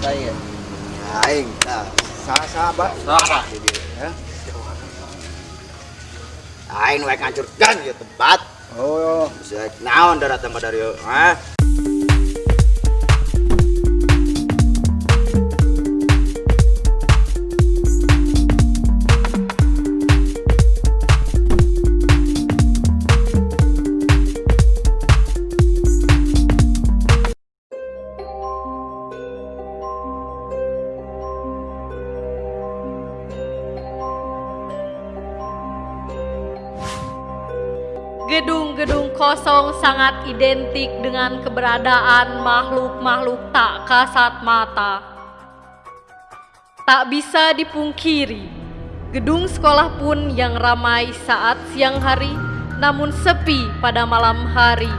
saya. Aing, nah, sahabat. Sahabat. Ya. Aing wae ngancurkan ya tempat. Oh, Bisa naon darat tempat dari ah. Sangat identik dengan keberadaan makhluk-makhluk tak kasat mata. Tak bisa dipungkiri, gedung sekolah pun yang ramai saat siang hari, namun sepi pada malam hari,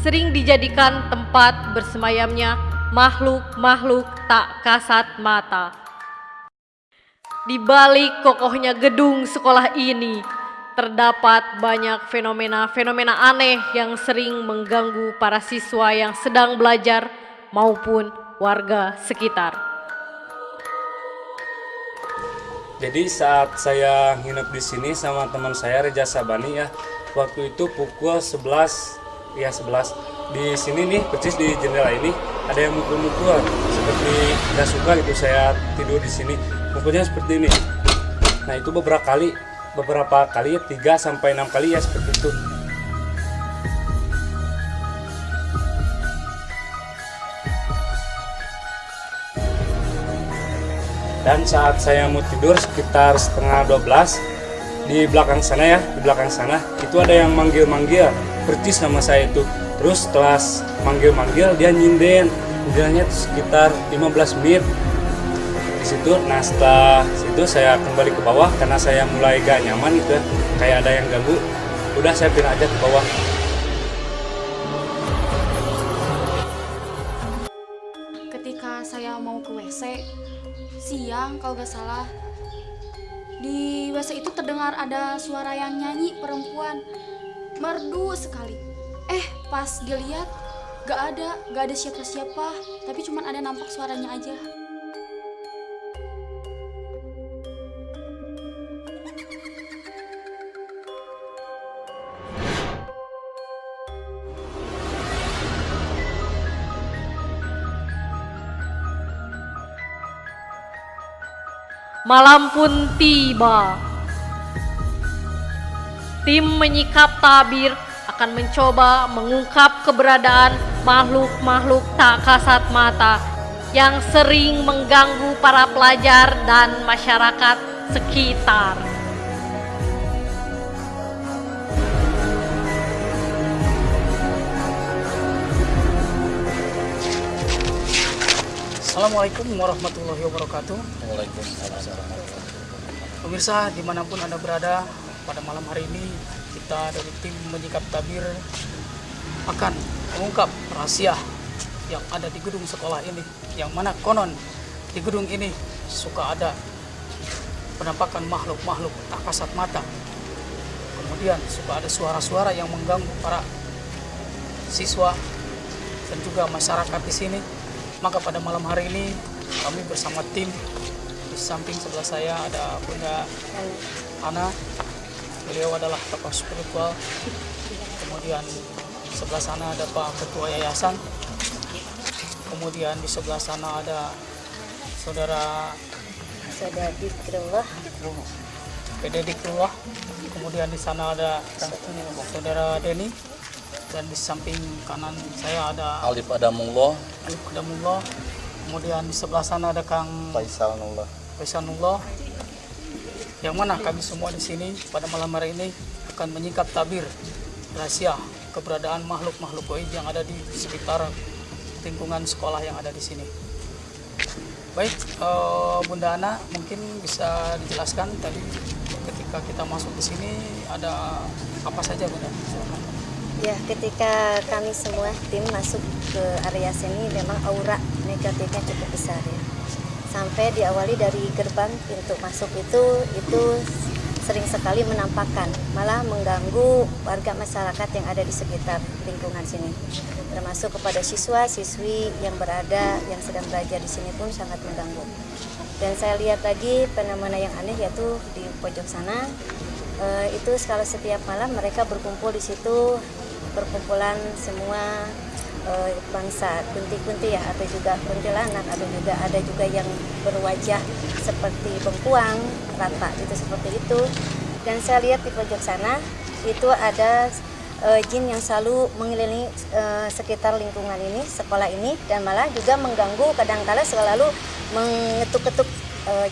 sering dijadikan tempat bersemayamnya makhluk-makhluk tak kasat mata. Di balik kokohnya gedung sekolah ini, terdapat banyak fenomena-fenomena aneh yang sering mengganggu para siswa yang sedang belajar maupun warga sekitar. Jadi saat saya nginep di sini sama teman saya Reja Sabani ya, waktu itu pukul 11 ya 11 di sini nih persis di jendela ini ada yang mukul-mukul seperti nggak suka gitu saya tidur di sini mukulnya seperti ini. Nah itu beberapa kali beberapa kali 3 sampai 6 kali ya seperti itu. Dan saat saya mau tidur sekitar setengah 12 di belakang sana ya, di belakang sana itu ada yang manggil-manggil percis nama saya itu. Terus setelah manggil-manggil dia nyinden, nyindennya sekitar 15 menit di situ. Setelah situ saya kembali ke bawah karena saya mulai gak nyaman gitu ya. Kayak ada yang ganggu udah saya pindah aja ke bawah. Ketika saya mau ke WC siang kalau gak salah di WC itu terdengar ada suara yang nyanyi perempuan merdu sekali. Eh pas dilihat gak ada gak ada siapa-siapa tapi cuman ada nampak suaranya aja Malam pun tiba. Tim menyikap tabir akan mencoba mengungkap keberadaan makhluk-makhluk tak kasat mata yang sering mengganggu para pelajar dan masyarakat sekitar. Assalamualaikum warahmatullahi wabarakatuh. Pemirsa di mana pun Anda berada pada malam hari ini kita dari tim menyikap tabir akan mengungkap rahasia yang ada di gedung sekolah ini. Yang mana konon di gedung ini suka ada penampakan makhluk-makhluk tak kasat mata. Kemudian suka ada suara-suara yang mengganggu para siswa dan juga masyarakat di sini maka pada malam hari ini kami bersama tim di samping sebelah saya ada Bunda Ana. Beliau adalah tokoh spiritual. Kemudian sebelah sana ada Pak Ketua Yayasan. Kemudian di sebelah sana ada Saudara Saudara Dikrullah Dikrullah. Kemudian di sana ada Saudara Denny dan di samping kanan saya ada Alif Adamullah, Alif Qadamullah. Kemudian di sebelah sana ada Kang Faisal Nullah. Yang mana kami semua di sini pada malam hari ini akan menyingkap tabir rahasia keberadaan makhluk-makhluk goib yang ada di sekitar lingkungan sekolah yang ada di sini. Baik, eh, Bunda Ana mungkin bisa dijelaskan tadi ketika kita masuk di sini ada apa saja Bunda? Silakan. Ya, ketika kami semua tim masuk ke area sini memang aura negatifnya cukup besar ya. Sampai diawali dari gerbang pintu masuk itu itu sering sekali menampakkan, malah mengganggu warga masyarakat yang ada di sekitar lingkungan sini. Termasuk kepada siswa-siswi yang berada, yang sedang belajar di sini pun sangat mengganggu. Dan saya lihat lagi fenomena yang aneh yaitu di pojok sana, eh, itu kalau setiap malam mereka berkumpul di situ, perkumpulan semua eh, bangsa kunti-kunti ya atau juga kuntilanak atau juga ada juga yang berwajah seperti bengkuang rata itu seperti itu. Dan saya lihat di pojok sana itu ada eh, jin yang selalu mengelilingi eh, sekitar lingkungan ini sekolah ini dan malah juga mengganggu kadangkala selalu mengetuk-ketuk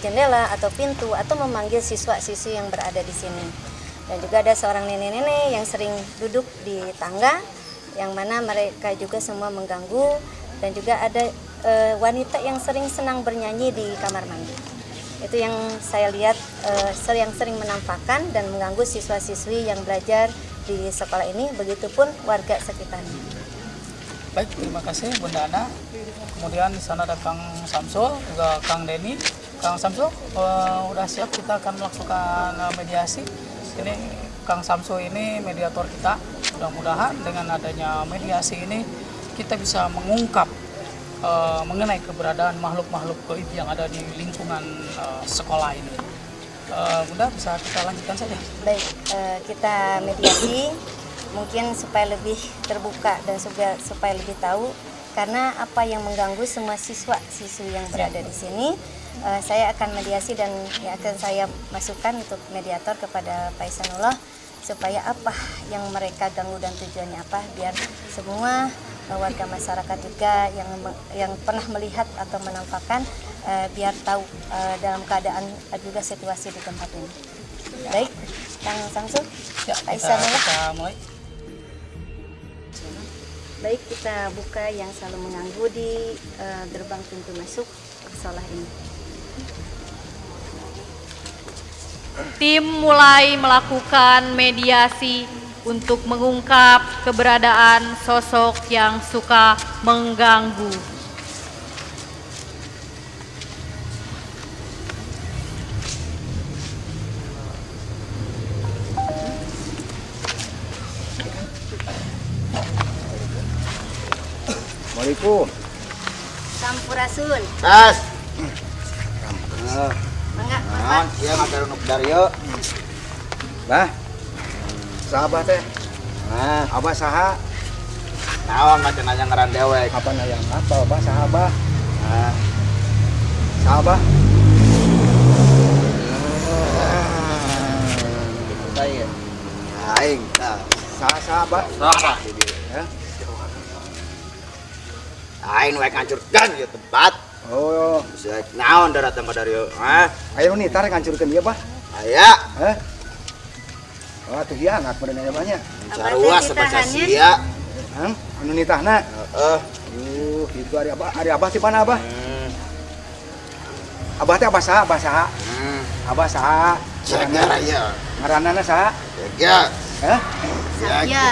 jendela atau pintu atau memanggil siswa-siswi yang berada di sini dan juga ada seorang nenek-nenek yang sering duduk di tangga yang mana mereka juga semua mengganggu dan juga ada eh, wanita yang sering senang bernyanyi di kamar mandi. Itu yang saya lihat ser- yang sering menampakkan dan mengganggu siswa-siswi yang belajar di sekolah ini, begitupun warga sekitarnya. Baik, terima kasih Bunda Ana. Kemudian di sana ada Kang Samsul, juga Kang Denny. Kang Samsul, eh, udah siap kita akan melakukan eh, mediasi. Ini Kang Samsul ini mediator kita. Mudah-mudahan dengan adanya mediasi ini kita bisa mengungkap eh, mengenai keberadaan makhluk-makhluk goib yang ada di lingkungan eh, sekolah ini. Eh, Bunda bisa kita lanjutkan saja. Baik, eh, kita mediasi mungkin supaya lebih terbuka dan juga supaya lebih tahu karena apa yang mengganggu semua siswa-siswi yang berada di sini eh, saya akan mediasi dan yang akan saya masukkan untuk mediator kepada Pak Isanullah supaya apa yang mereka ganggu dan tujuannya apa biar semua eh, warga masyarakat juga yang yang pernah melihat atau menampakkan eh, biar tahu eh, dalam keadaan juga situasi di tempat ini. Baik, Kang Samsul, Ya, Pak Isanullah. Baik, kita buka yang selalu mengganggu di eh, gerbang pintu masuk sekolah ini. Tim mulai melakukan mediasi untuk mengungkap keberadaan sosok yang suka mengganggu. Assalamualaikum. Sampurasun. Tas. Mangga, Naon, ieu ngatur nuk Dario. Bah. Sahabat teh. Nah, abah saha? Naon macam nanya ngaran dewek. Apa yang apa, abah sahabah? Nah. Sahabah. Saya. Aing, nah, saha sahabah? Saha? Ya. Aing wae ngancurkan ieu tempat. Oh, Bisa naon da datang ka Dario? Hah? ayo nih tarik hancurkan dia, Bah. Aya, Hah? Oh, tuh dia anak pada nanya banyak. sarua sebaca sia. Hah? Anu nitahna. Heeh. Uh, itu hari abah, hari abah di mana abah? Hmm. Abah teh abah saha, abah saha. Hmm. Abah saha. Jaga ya. Ngaranana saha? Jaga. Hah? Sagya.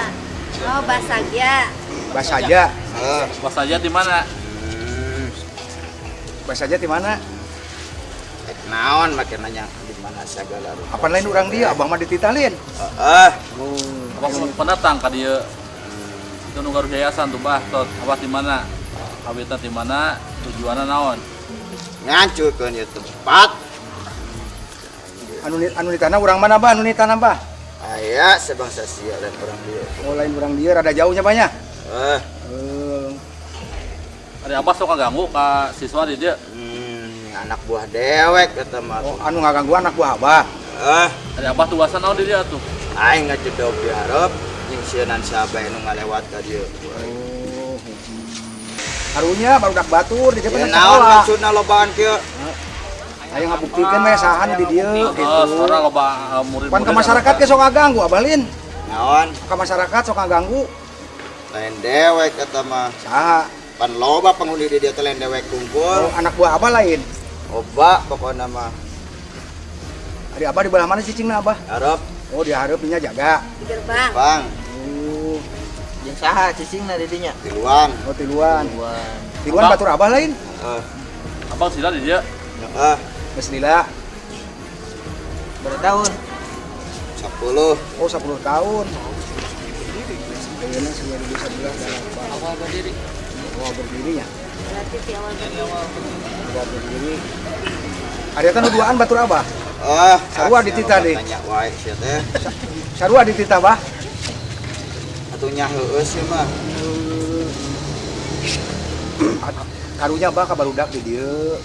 Oh, Basagya. Abah saja. Heeh. Pas saja di mana? Hmm. Abah saja di mana? Naon make nanya di mana segala rupa. Apa lain orang dia, abah mah dititalin. Heeh. Oh, Apa pendatang ka dieu? Itu nu garuh yayasan tuh bah, tot. Apa di mana? Habitat di mana? Tujuanna naon? Ngancurkeun ieu tempat. anu anu nitana orang mana, Bah? Anu nitana, Bah? Aya sebangsa sia dan orang dia. Oh, lain orang dia rada jauhnya banyak. Eh, Eh, Ari abah sok ganggu ka siswa di dieu. hmm, anak buah dewek kata mah. oh, anu ngaganggu anak buah abah. Eh, Ari abah tugasan naon di dieu tuh? aing ngacedok di hareup jeung sieunan sahabat nu ngalewat ka dieu. Oh. Harunya baru dak batur di Ya depan naon sekolah. maksudna lobaan kieu? Ayo ngabuktikeun we saha nu di dieu Oh, gitu. sekarang loba uh, murid Pan ke masyarakat ke sok ngaganggu abalin. Naon? Ke masyarakat sok ngaganggu. Lain dewek kata mah. Saha? Pan loba penghuni di dia lain dewek Oh, kumpul. anak buah abah lain. Oba pokokna mah. Ari abah di belah mana cicingna abah? Hareup Oh, di hareupinya jaga. Di gerbang. bang Oh, Jeung saha cicingna di dinya? tiluan. oh tiluan. Wan. Tiluan Abah. batur abah lain. Heeh. Abang sila di dieu. Heeh. Geus lila. Berapa tahun? 10 Oh 10 tahun. Ayeuna 2011 dalam awal berdiri. Awal berdirinya. Berarti di awal berdiri. Awal berdiri. Ada kan duaan batur abah. Oh, Sarua ditita deh. Tanya wae sia teh. Sarua dititah bah. Atunya heueus sih mah. Karunya bah ka barudak di dieu.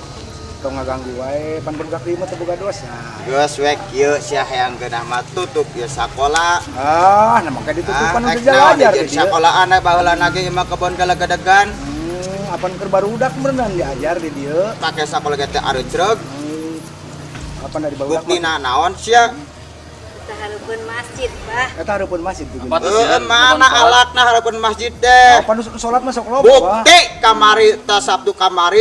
Tong ngaganggu wae pan barudak di mah teu boga dosa. Geus wek ieu sia hayang geunah mah tutup ieu sakola. Ah, nah maka ditutupan Ah, udah rek naon jalan di sakola anak baheula lagi mah kebon galegedegan. Hmm, apan keur barudak beneran diajar di dieu. Pake sakola ge teh areucreug. Hmm, Apa dari barudak? Buktina naon sia? Kita harapun masjid, Bah. Eta hareupeun masjid tuh. Mana alakna hareupeun masjid teh. Apa nu salat loba, Bah. Bukti kamari ta Sabtu kamari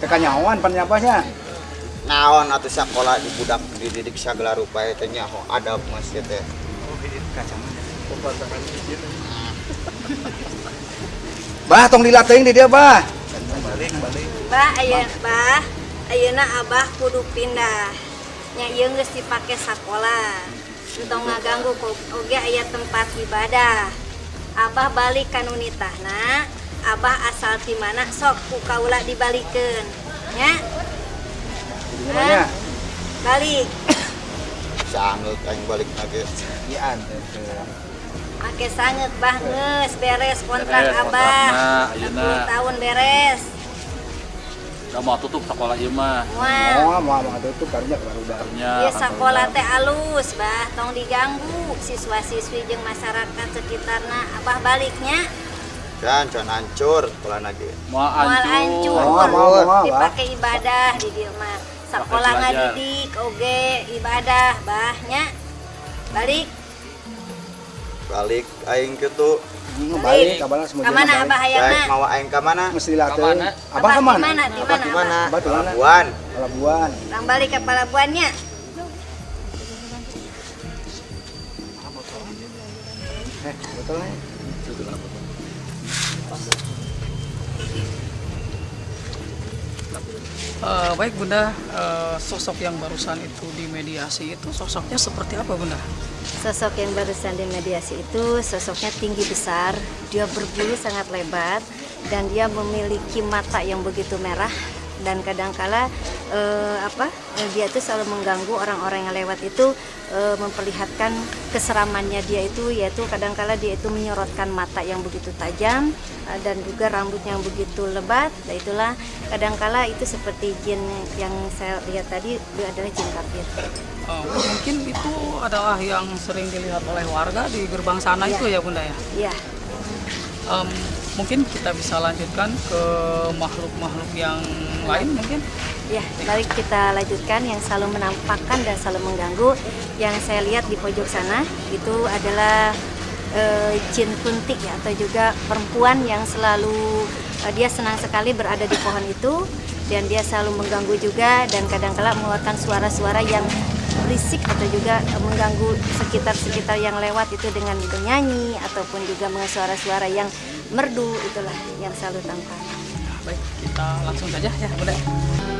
si- Teka nyawan pan nyapanya. naon atuh sakola di budak dididik sagala rupa teh nya ho adab masjid teh. Bah, tong dilatih di dia, Bah. Bah, ayeuna bah, ayeuna Abah kudu pindah. Nya ieu geus dipake sakola. Tong ngaganggu kok oge aya tempat ibadah. Abah balik ka nitahna, Abah asal ti mana sok ku kaula dibalikeun. Nya, Gimana? balik. Sangeut aing balik lagi. Ian. Make sanget bah geus beres kontrak Beres Abah. kontrakna, ayeuna. 10 tahun beres. Udah mau tutup sekolah ieu mah. Oh, mau mau tutup karunya barudak. Nya Ieu kan sakola barudak. teh alus, bah, tong diganggu siswa-siswi jeung masyarakat sekitarna. Abah baliknya Dan can hancur sekolah lagi. Mau hancur. hancur. Mau, mau, mau, Bah. Dipake ibadah di dieu mah. Sakola belajar. ngadidik oge ibadah, bah, nya. Balik. Balik aing. Hmm, balik kabar semua Ka mana Abah Baik hayangna? mau aing ka mana? Mesti. Kamana? Abah di mana? Abah mana? di mana? Abah di mana? Pelabuhan. Pelabuhan. Orang balik ke pelabuhannya. Eh, betul nih. Eh, baik Bunda, eh, sosok yang barusan itu di mediasi itu sosoknya seperti apa Bunda? Sosok yang barusan di mediasi itu sosoknya tinggi besar, dia berbulu sangat lebat dan dia memiliki mata yang begitu merah dan kadangkala eh, apa eh, dia itu selalu mengganggu orang-orang yang lewat itu eh, memperlihatkan keseramannya dia itu yaitu kadangkala dia itu menyorotkan mata yang begitu tajam eh, dan juga rambut yang begitu lebat dan itulah kadangkala itu seperti jin yang saya lihat tadi dia adalah jin kafir. Eh, mungkin itu adalah yang sering dilihat oleh warga di gerbang sana Iya. itu ya Bunda ya. Iya. Em, mungkin kita bisa lanjutkan ke makhluk-makhluk yang lain mungkin. Ya, balik kita lanjutkan yang selalu menampakkan dan selalu mengganggu. Yang saya lihat di pojok sana itu adalah eh, jin kuntik ya atau juga perempuan yang selalu eh, dia senang sekali berada di pohon itu dan dia selalu mengganggu juga dan kadang-kala mengeluarkan suara-suara yang berisik atau juga mengganggu sekitar-sekitar yang lewat itu dengan bernyanyi ataupun juga suara-suara yang merdu itulah yang selalu tampak. Baik, kita langsung saja ya Bunda.